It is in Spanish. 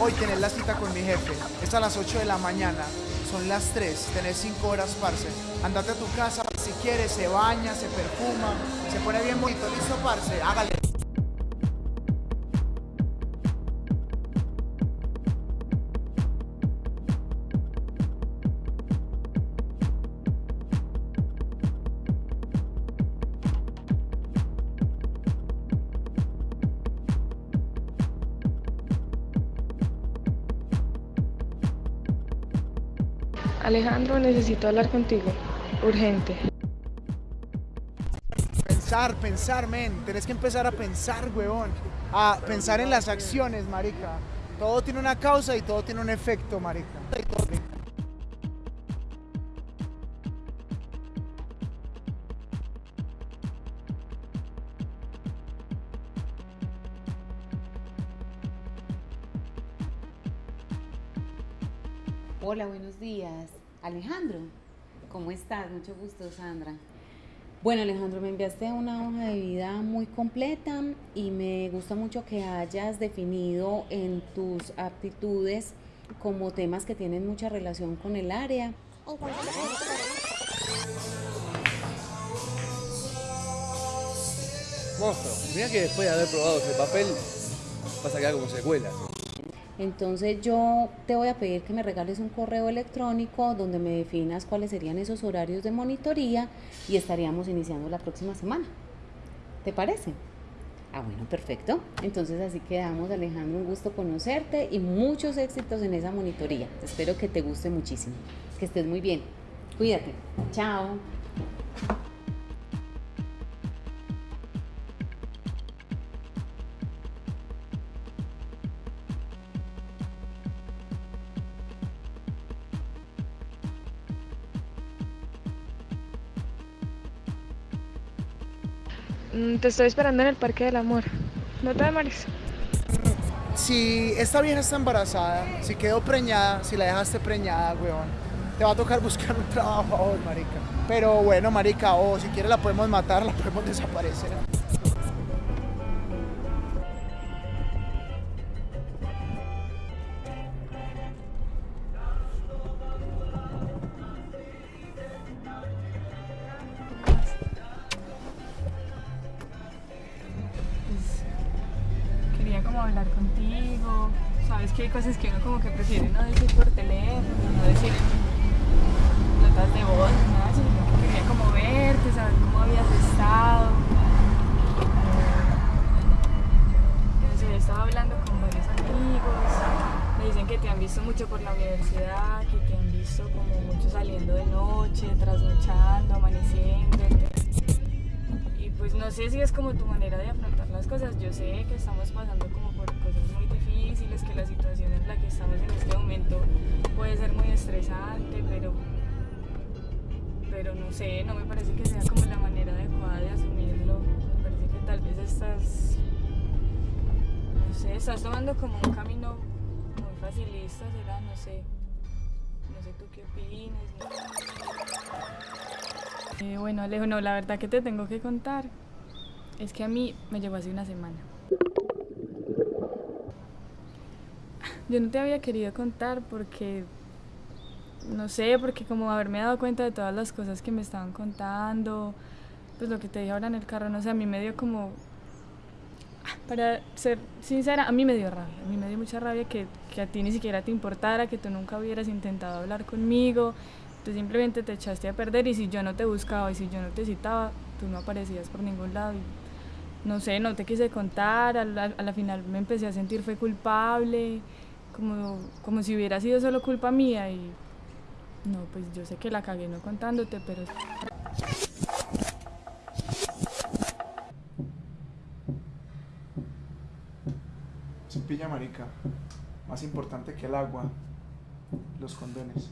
Hoy tenés la cita con mi jefe. Es a las 8 de la mañana. Son las 3. Tenés 5 horas, parce. Andate a tu casa si quieres. Se baña, se perfuma. Se pone bien bonito. ¿Listo, parce? Hágale. Alejandro, necesito hablar contigo. Urgente. Pensar, pensar, men. Tenés que empezar a pensar, huevón. A pensar en las acciones, marica. Todo tiene una causa y todo tiene un efecto, marica. Hola, buenos días. Alejandro, ¿cómo estás? Mucho gusto, Sandra. Bueno, Alejandro, me enviaste una hoja de vida muy completa y me gusta mucho que hayas definido en tus aptitudes como temas que tienen mucha relación con el área. Monstruo, mira que después de haber probado ese papel, vas a quedar como secuela. Entonces yo te voy a pedir que me regales un correo electrónico donde me definas cuáles serían esos horarios de monitoría y estaríamos iniciando la próxima semana. ¿Te parece? Ah, bueno, perfecto. Entonces así quedamos, Alejandro, un gusto conocerte y muchos éxitos en esa monitoría. Espero que te guste muchísimo. Que estés muy bien. Cuídate. Chao. Te estoy esperando en el Parque del Amor. No te demores. Si esta vieja está embarazada, si quedó preñada, si la dejaste preñada, weón, te va a tocar buscar un trabajo marica. Pero bueno, marica, o si quieres la podemos matar, la podemos desaparecer. Hablar contigo. Sabes que hay cosas que uno como que prefiere no decir por teléfono, no decir notas de voz, nada, sino que quería como verte, saber cómo habías estado. No sé, he hablando con varios amigos, me dicen que te han visto mucho por la universidad, que te han visto como mucho saliendo de noche, trasnochando, amaneciéndote. Y pues no sé si es como tu manera de afrontar las cosas. Yo sé que estamos pasando como por cosas muy difíciles, que la situación en la que estamos en este momento puede ser muy estresante, pero pero no sé, no me parece que sea como la manera adecuada de asumirlo. Me parece que tal vez estás no sé, estás tomando como un camino muy facilista, será, no sé. No sé tú qué opines. ¿no? Eh, bueno, Alejo, no, la verdad que te tengo que contar es que a mí me llegó hace una semana. Yo no te había querido contar porque, no sé, porque como haberme dado cuenta de todas las cosas que me estaban contando, pues lo que te dije ahora en el carro, no sé, a mí me dio como, para ser sincera, a mí me dio rabia, a mí me dio mucha rabia que, a ti ni siquiera te importara, que tú nunca hubieras intentado hablar conmigo, tú simplemente te echaste a perder y si yo no te buscaba y si yo no te citaba, tú no aparecías por ningún lado no sé, no te quise contar, a la, a la final me empecé a sentir fue culpable, como, como si hubiera sido solo culpa mía y no, pues yo sé que la cagué no contándote, pero Sin pilla, marica. Más importante que el agua, los condones.